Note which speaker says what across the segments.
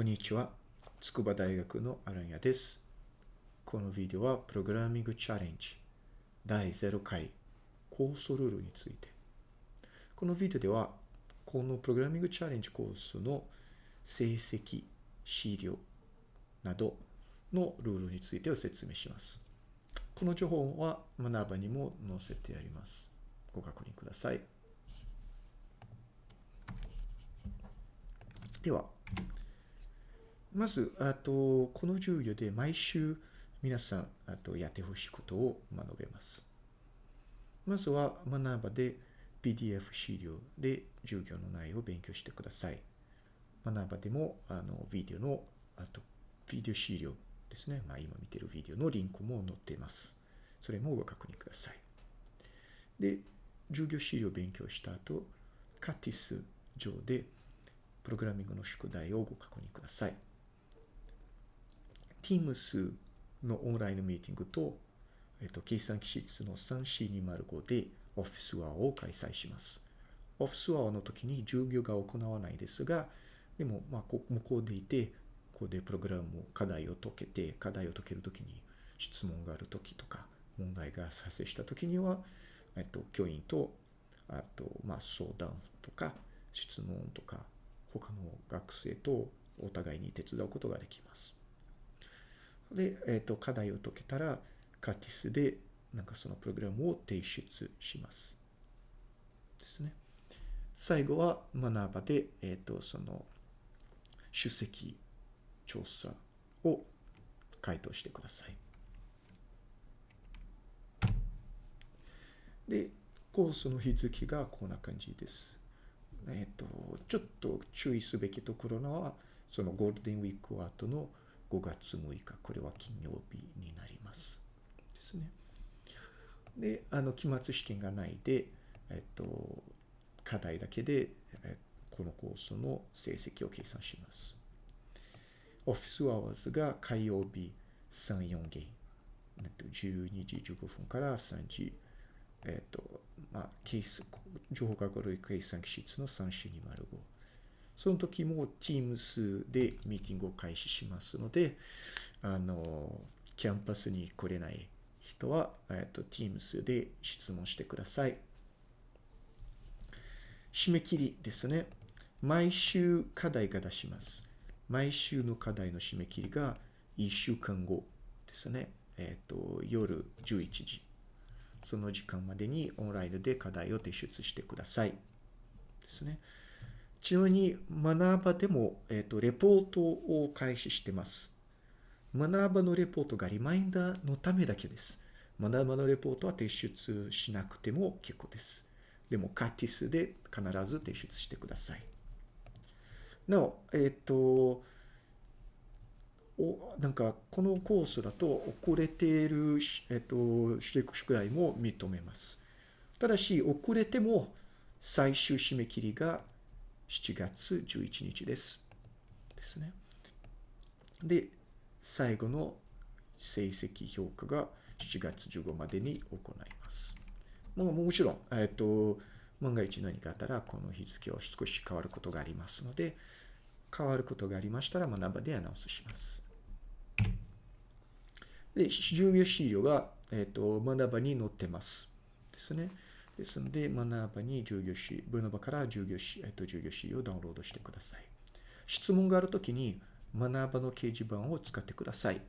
Speaker 1: こんにちは。筑波大学のアランヤです。このビデオはプログラミングチャレンジ第0回コースルールについて。このビデオではこのプログラミングチャレンジコースの成績、資料などのルールについてを説明します。この情報は学ばにも載せてあります。ご確認ください。では、まず、あと、この授業で毎週皆さん、あと、やってほしいことを学べます。まずは、学ばで PDF 資料で授業の内容を勉強してください。学ばでも、あの、ビデオの、あと、ビデオ資料ですね。まあ、今見てるビデオのリンクも載っています。それもご確認ください。で、授業資料を勉強した後、カティス上で、プログラミングの宿題をご確認ください。Teams のオンラインのミーティングと、えっと、計算機室の3420 5で Office Hour を開催します。Office Hour の時に授業が行わないですが、でも、まあ、向こうでいて、ここでプログラム課題を解けて、課題を解けるときに質問があるときとか、問題が発生したときには、えっと、教員と、あと、まあ、相談とか、質問とか、他の学生とお互いに手伝うことができます。で、えっ、ー、と、課題を解けたら、カティスで、なんかそのプログラムを提出します。ですね。最後は、学ばで、えっ、ー、と、その、出席調査を回答してください。で、コースの日付がこんな感じです。えっ、ー、と、ちょっと注意すべきところは、そのゴールデンウィーク後の5月6日、これは金曜日になります。ですね。で、あの、期末試験がないで、えっと、課題だけで、このコースの成績を計算します。オフィスアワーズが火曜日3、4ゲーム。12時15分から3時、えっと、まあ、ケース、情報学類計算機室の3425。その時も Teams でミーティングを開始しますので、あの、キャンパスに来れない人は、えっと、Teams で質問してください。締め切りですね。毎週課題が出します。毎週の課題の締め切りが1週間後ですね。えっ、と、夜11時。その時間までにオンラインで課題を提出してください。ですね。ちなみに、学ばでも、えっ、と、レポートを開始してます。学ばのレポートがリマインダーのためだけです。学ばのレポートは提出しなくても結構です。でも、カティスで必ず提出してください。なお、えっ、と、おなんか、このコースだと遅れている、えっ、ー、と、宿題も認めます。ただし、遅れても最終締め切りが7月11日です。ですね。で、最後の成績評価が7月15までに行います。もうもちろん、えっ、と、万が一何かあったら、この日付を少し変わることがありますので、変わることがありましたら、学ばでアナウンスします。で、授業資料が、えっ、と、学ばに載ってます。ですね。ですので、学ばに授業資、ブノバから授業資、えっと、授業資料をダウンロードしてください。質問があるときに、学ばの掲示板を使ってください。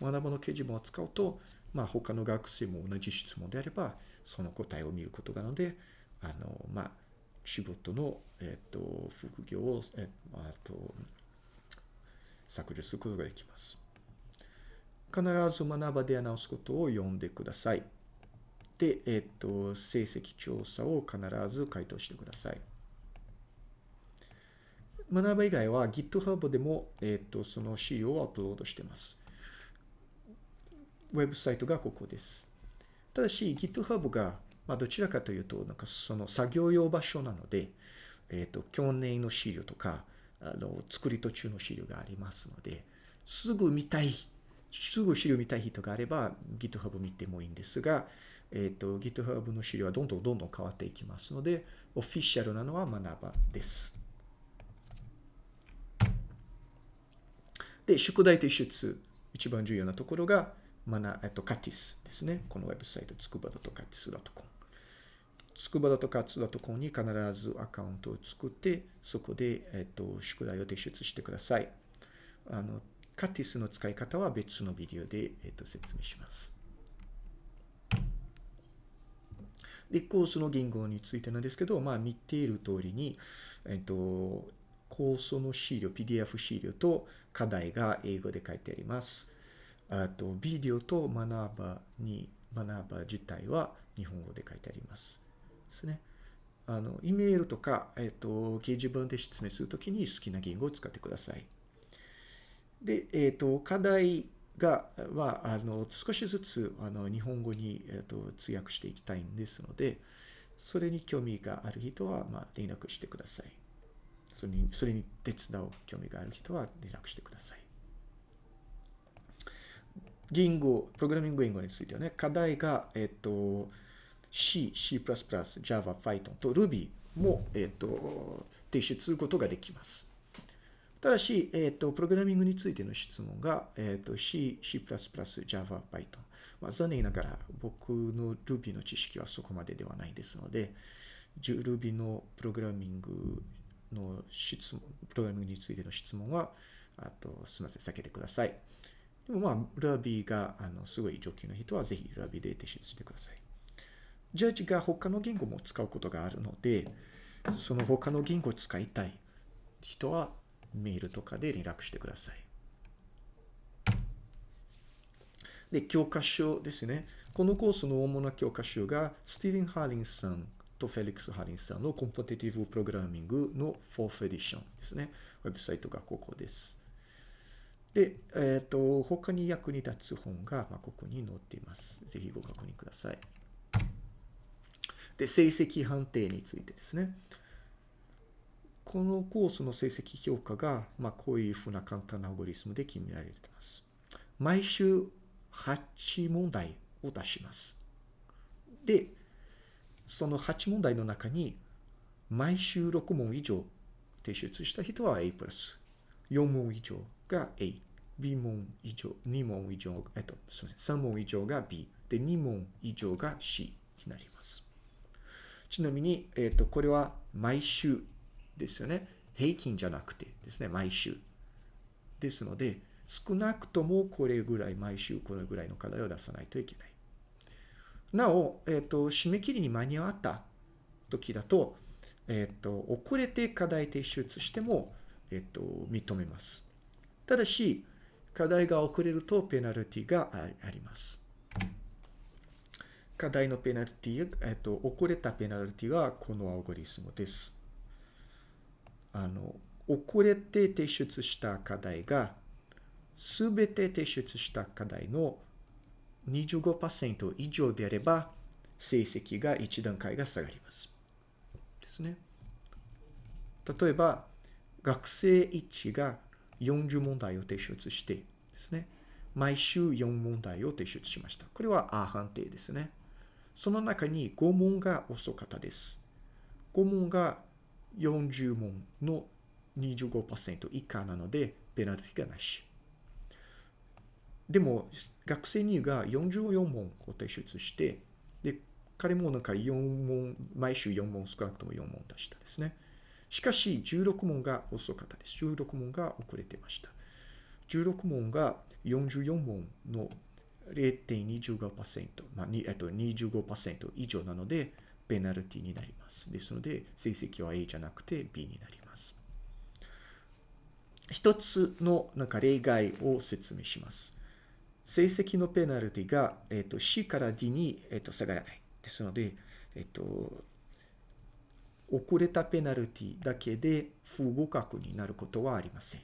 Speaker 1: 学ばの掲示板を使うと、まあ、他の学生も同じ質問であれば、その答えを見ることなので、あの、まあ、仕事の、えっと、副業を、えあと、削除することができます。必ず学ばでアナウンスことを読んでください。で、えっ、と、成績調査を必ず回答してください。学ば以外は GitHub でも、えっ、と、その資料をアップロードしています。ウェブサイトがここです。ただし、GitHub が、まあ、どちらかというと、なんかその作業用場所なので、えっ、と、去年の資料とか、あの、作り途中の資料がありますので、すぐ見たい、すぐ資料見たい人があれば、GitHub 見てもいいんですが、えっ、ー、と、GitHub の資料はどんどんどんどん変わっていきますので、オフィシャルなのは学ばです。で、宿題提出、一番重要なところが、まな、えっと、カティスですね。このウェブサイト、つくばだとカティス .com。つくばだとカツだと .com に必ずアカウントを作って、そこで、えっと、宿題を提出してください。あの、カティスの使い方は別のビデオで、えっと、説明します。で、コースの言語についてなんですけど、まあ、見ている通りに、えっと、コースの資料、PDF 資料と課題が英語で書いてあります。あと、ビデオと学ばに、学ば自体は日本語で書いてあります。ですね。あの、イメールとか、えっと、掲示板で説明するときに好きな言語を使ってください。で、えっと、課題が、は、あの、少しずつ、あの、日本語に、えっと、通訳していきたいんですので、それに興味がある人は、まあ、連絡してください。それに、それに手伝う興味がある人は連絡してください。言語、プログラミング言語についてはね、課題が、えっと、C、C++、Java、Python と Ruby も、えっと、提出することができます。ただし、えっ、と、プログラミングについての質問が、えっ、と、C、C++、Java、Python。まあ、残念ながら僕の Ruby の知識はそこまでではないですので、Ruby のプログラミングの質問、プログラミングについての質問は、あと、すみません、避けてください。でもまあ、Ruby が、あの、すごい上級の人はぜひ Ruby で提出してください。ジャッジが他の言語も使うことがあるので、その他の言語を使いたい人はメールとかで連絡してください。で、教科書ですね。このコースの主な教科書が、スティーブン・ハーリンさんとフェリックス・ハーリンさんのコンポティティブ・プログラミングの 4th エディションですね。ウェブサイトがここです。で、えっ、ー、と、他に役に立つ本が、まあ、ここに載っています。ぜひご確認ください。で、成績判定についてですね。このコースの成績評価が、まあ、こういうふうな簡単なアルゴリスムで決められています。毎週8問題を出します。で、その8問題の中に、毎週6問以上提出した人は A+、4問以上が A、B 問以上、2問以上、えっと、すみません、3問以上が B、で、2問以上が C になります。ちなみに、えっと、これは毎週ですよね。平均じゃなくてですね、毎週。ですので、少なくともこれぐらい、毎週これぐらいの課題を出さないといけない。なお、えっ、ー、と、締め切りに間に合った時だと、えっ、ー、と、遅れて課題提出しても、えっ、ー、と、認めます。ただし、課題が遅れるとペナルティがあります。課題のペナルティ、えっと、遅れたペナルティはこのアルゴリスムです。あの、遅れて提出した課題が、すべて提出した課題の25%以上であれば、成績が1段階が下がります。ですね。例えば、学生1が40問題を提出してですね、毎週4問題を提出しました。これは A 判定ですね。その中に5問が遅かったです。5問が40問の25%以下なので、ペナルティがなし。でも、学生にが44問を提出して、で、彼もなんか4問、毎週4問、少なくとも4問出したですね。しかし、16問が遅かったです。16問が遅れてました。16問が44問の0.25%、まあ、えっと、25%以上なので、ペナルティになります。ですので、成績は A じゃなくて B になります。一つのなんか例外を説明します。成績のペナルティが、えっと、C から D に、えっと、下がらない。ですので、えっと、遅れたペナルティだけで不合格になることはありません。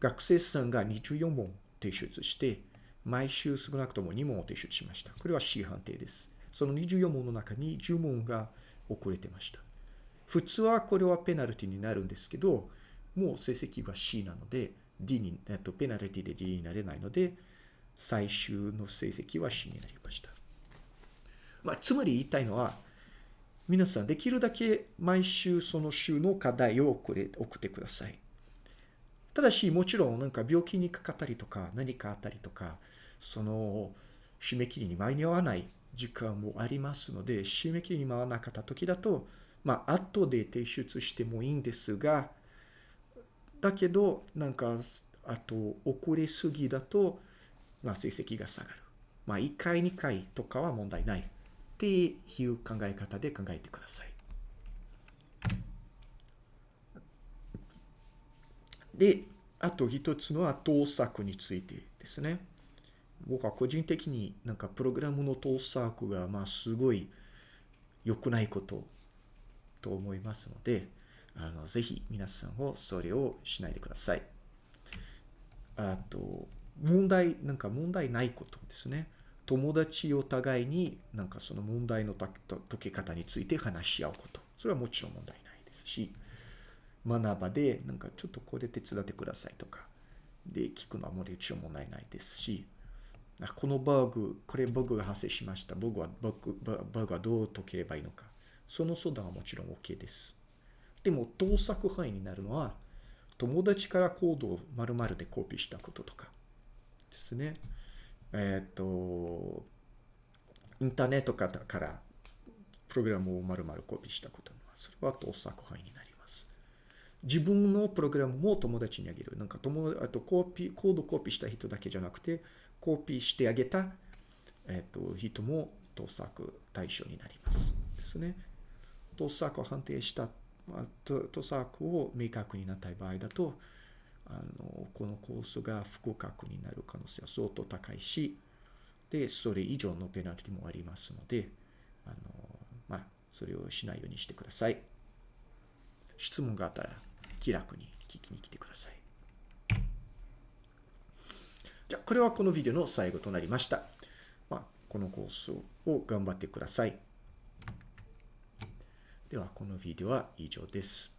Speaker 1: 学生さんが24問提出して、毎週少なくとも2問を提出しました。これは C 判定です。その24問の中に10問が遅れてました。普通はこれはペナルティになるんですけど、もう成績が C なので、D に、えっと、ペナルティで D になれないので、最終の成績は C になりました。まあ、つまり言いたいのは、皆さんできるだけ毎週その週の課題を送れ送ってください。ただし、もちろんなんか病気にかかったりとか、何かあったりとか、その、締め切りに間に合わない時間もありますので、締め切りに回らなかった時だと、まあ、後で提出してもいいんですが、だけど、なんか、あと、遅れすぎだと、まあ、成績が下がる。まあ、1回、2回とかは問題ない。っていう考え方で考えてください。で、あと一つのは盗作についてですね。僕は個人的になんかプログラムの盗作がまあすごい良くないことと思いますので、あの、ぜひ皆さんをそれをしないでください。あと、問題、なんか問題ないことですね。友達お互いになんかその問題の解け方について話し合うこと。それはもちろん問題ないですし、学ばでなんかちょっとこれ手伝ってくださいとか、で聞くのはもちろん問題ないですし、このバグ、これバグが発生しました。バグは、バグバグはどう解ければいいのか。その相談はもちろん OK です。でも、盗作範囲になるのは、友達からコードを丸々でコピーしたこととかですね。えっ、ー、と、インターネットからプログラムを丸々コピーしたこと、それは盗作範囲になります。自分のプログラムも友達にあげる。なんか友あとコピー、コードコピーした人だけじゃなくて、コピーしてあげた、えっ、ー、と、人も盗作対象になります。ですね。盗作を判定した、盗作を明確になった場合だと、あの、このコースが不合格になる可能性は相当高いし、で、それ以上のペナルティもありますので、あの、まあ、それをしないようにしてください。質問があったら気楽に聞きに来てください。じゃ、これはこのビデオの最後となりました。まあ、このコースを頑張ってください。では、このビデオは以上です。